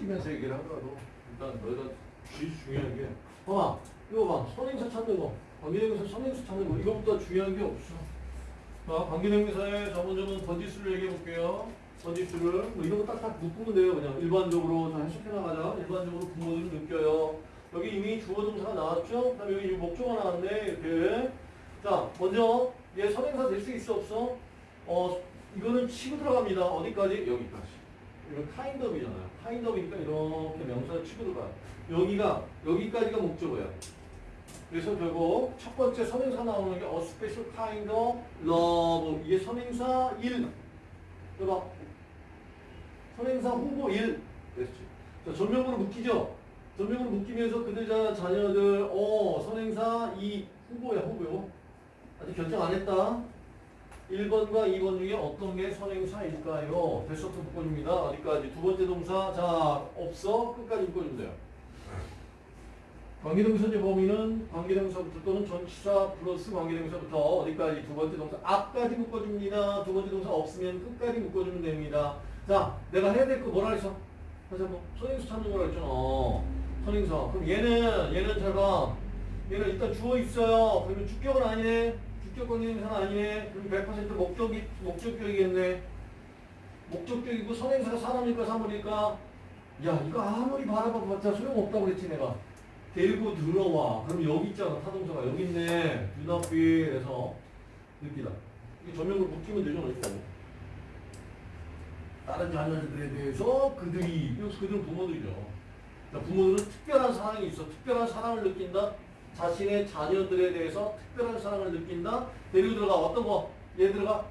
시키면서 얘기를 하더라도. 일단 너희가 제일 중요한 게 봐봐 이거 봐. 선행사 찾는 거. 관계대명사 선행사 찾는 거. 이거보다 중요한 게 없어. 자 관계대명사의 자 먼저는 번지수를 얘기해 볼게요. 번지수를 뭐 이런 거 딱딱 묶으면 돼요. 그냥 일반적으로 자 해석해 나가자. 일반적으로 부모들은 느껴요. 여기 이미 주어 동사가 나왔죠? 그다음에 여기 목조가 나왔네 이렇게. 자 먼저 얘 선행사 될 수 있어 없어? 어 이거는 치고 들어갑니다. 어디까지? 여기까지 이건 kind of이니까 이렇게 명사를 치고 들어가요. 여기가, 여기까지가 목적어야. 그래서 결국 첫 번째 선행사 나오는 게 a special kind of love. 이게 선행사 1. 해봐. 선행사 후보 1. 됐지. 자, 전명으로 묶이죠? 전명으로 묶이면서 그들 자, 자녀들, 어, 선행사 2. 후보야, 후보요. 아직 결정 안 했다. 1번과 2번 중에 어떤 게 선행사일까요? 됐었던 묶어줍니다. 어디까지? 두 번째 동사. 자, 없어. 끝까지 묶어주면 돼요. 관계동사의 범위는 관계동사부터 또는 전치사 플러스 관계동사부터 어디까지? 두 번째 동사. 앞까지 묶어줍니다. 두 번째 동사 없으면 끝까지 묶어주면 됩니다. 자, 내가 해야 될 거 뭐라 했어? 다시 한번. 선행사 찾는 거라 했잖아. 선행사. 그럼 얘는, 얘는 잘 봐. 얘는 일단 주어 있어요. 그러면 주격은 아니네. 주격권 행사는 아니네. 그럼 100% 목적이, 목적격이겠네. 목적격이고 선행사가 사람일까 사물일까? 야, 이거 아무리 바라봐봤자 소용없다고 그랬지, 내가. 데리고 들어와. 그럼 여기 있잖아, 타동사가. 여기 있네. 눈앞에서 느끼다. 이게 전면으로 묶이면 되잖아, 이거. 다른 자녀들에 대해서 그들이, 그들은 부모들이죠. 자, 부모들은 특별한 사랑이 있어. 특별한 사랑을 느낀다. 자신의 자녀들에 대해서 특별한 사랑을 느낀다. 데리고 들어가 어떤 거? 얘들가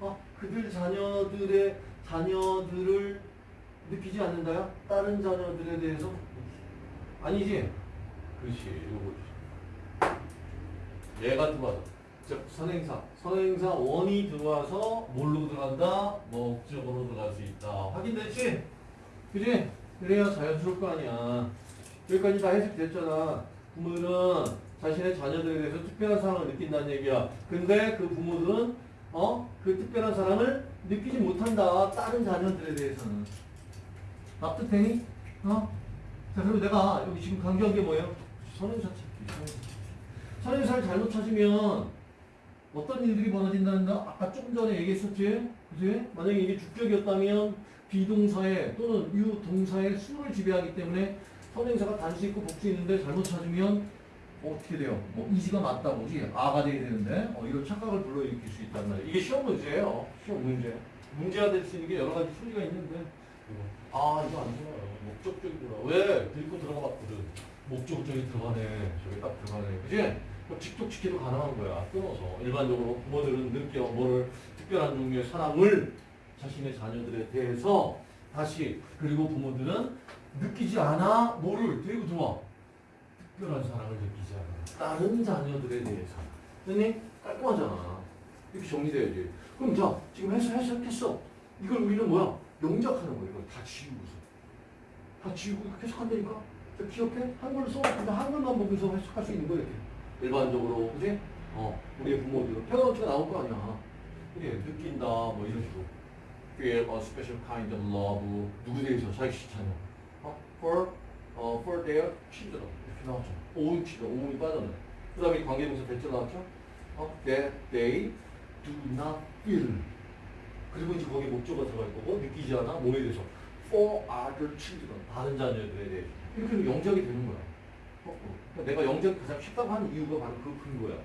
어, 그들 자녀들의 자녀들을 느끼지 않는다요? 다른 자녀들에 대해서 아니지? 그렇지. 이거 얘가 들어와서 즉 선행사 선행사 원이 들어와서 뭘로 들어간다? 목적으로 들어갈 수 있다. 확인됐지? 그지? 그래야 자연스러울 거 아니야. 여기까지 다 해석됐잖아. 부모들은 자신의 자녀들에 대해서 특별한 사랑을 느낀다는 얘기야. 근데 그 부모들은 어? 그 특별한 사랑을 느끼지 못한다. 다른 자녀들에 대해서는. 납득되니? 어? 자, 그럼 내가 여기 지금 강조한 게 뭐예요? 선행사 찾기. 선행사. 선행사를 잘못 찾으면 어떤 일들이 벌어진다는 거 아까 조금 전에 얘기했었지? 그지? 만약에 이게 주격이었다면 비동사에 또는 유동사의 수를 지배하기 때문에 선행사가 단수 있고 복수 있는데 잘못 찾으면 어떻게 돼요? 뭐 이지가 맞다고 그지? 아가 돼야 되는데 어, 이런 착각을 불러일으킬 수 있단 말이에요. 이게 시험 문제예요. 시험 문제. 문제가 될 수 있는 게 여러 가지 소리가 있는데 아 이거 안 좋아요. 목적적이구나. 왜? 들고 들어가 봤거든. 목적적이 들어가네. 저기 딱 들어가네. 그지? 그럼 직독직해도 가능한 거야. 끊어서. 일반적으로 부모들은 느껴 뭐를 특별한 종류의 사랑을 자신의 자녀들에 대해서 다시 그리고 부모들은 느끼지 않아? 뭐를? 데리고 들어와 특별한 사랑을 느끼지 않아. 다른 자녀들에 대해서. 됐니? 깔끔하잖아. 이렇게 정리돼야지. 그럼 자 지금 해서 해석했어. 이걸 우리는 뭐야? 영작하는 거야 이걸. 다 지우고서. 다 지우고 해석한다니까? 자, 기억해? 한글로 써 그냥 한글만 보면서 해석할 수 있는 거야 이렇게. 일반적으로 그지? 어 우리의 부모들은. 페어런트가 나올 거 아니야. 그래 느낀다 뭐 이런 식으로. feel a special kind of love. 누구 대해서? 자기 어? For 어, for their children. 이렇게 나왔죠. 오운 치다 오운이 빠졌네. 그 다음에 관계동사 대절 나왔죠? 어? that they do not feel. 그리고 이제 거기 목조가 들어갈 거고 느끼지 않아? 뭐에 대해서. for other children 다른 자녀들에 대해서. 이렇게 영작이 되는 거야. 어, 어. 그러니까 내가 영작이 가장 쉽다고 하는 이유가 바로 그 근거야.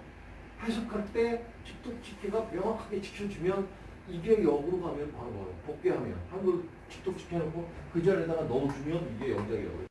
해석할 때 직독 직계가 명확하게 지켜주면 이게 역으로 가면 바로 뭐예요? 복귀하면 한글 직독 지켜놓고 그 자리에다가 넣어주면 이게 영작이라고 해요.